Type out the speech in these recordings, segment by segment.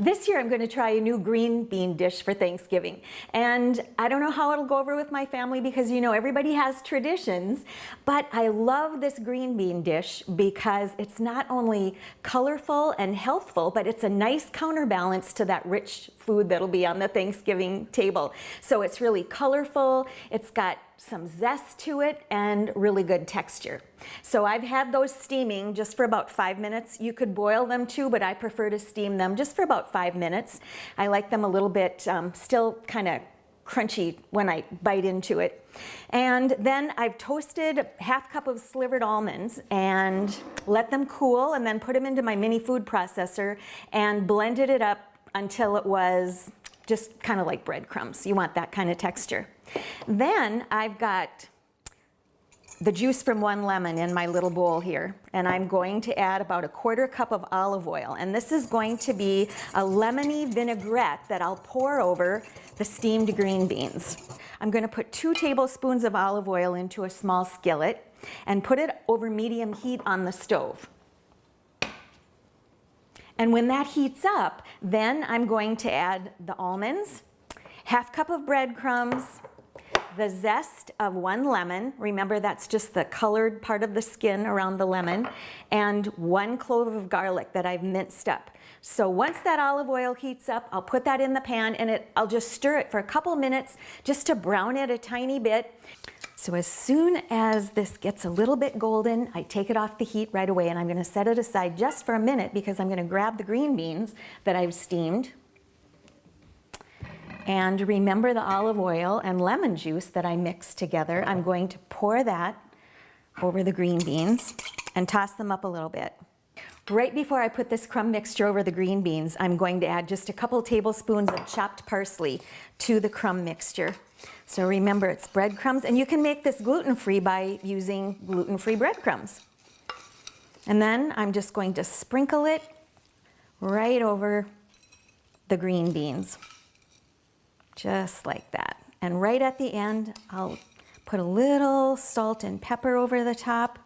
This year I'm going to try a new green bean dish for Thanksgiving. And I don't know how it'll go over with my family because you know everybody has traditions, but I love this green bean dish because it's not only colorful and healthful, but it's a nice counterbalance to that rich food that'll be on the Thanksgiving table. So it's really colorful, it's got some zest to it and really good texture. So I've had those steaming just for about five minutes. You could boil them too, but I prefer to steam them just for about five minutes. I like them a little bit um, still kind of crunchy when I bite into it. And then I've toasted half cup of slivered almonds and let them cool and then put them into my mini food processor and blended it up until it was just kind of like breadcrumbs. You want that kind of texture. Then I've got the juice from one lemon in my little bowl here and I'm going to add about a quarter cup of olive oil and this is going to be a lemony vinaigrette that I'll pour over the steamed green beans. I'm going to put two tablespoons of olive oil into a small skillet and put it over medium heat on the stove. And when that heats up, then I'm going to add the almonds, half cup of breadcrumbs, the zest of one lemon, remember that's just the colored part of the skin around the lemon, and one clove of garlic that I've minced up. So once that olive oil heats up, I'll put that in the pan and it, I'll just stir it for a couple minutes just to brown it a tiny bit. So as soon as this gets a little bit golden, I take it off the heat right away and I'm gonna set it aside just for a minute because I'm gonna grab the green beans that I've steamed and remember the olive oil and lemon juice that I mixed together. I'm going to pour that over the green beans and toss them up a little bit. Right before I put this crumb mixture over the green beans, I'm going to add just a couple tablespoons of chopped parsley to the crumb mixture. So remember it's breadcrumbs and you can make this gluten-free by using gluten-free breadcrumbs. And then I'm just going to sprinkle it right over the green beans just like that. And right at the end, I'll put a little salt and pepper over the top.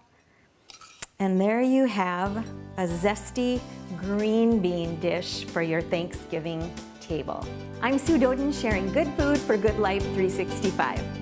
And there you have a zesty green bean dish for your Thanksgiving table. I'm Sue Doden sharing good food for good life 365.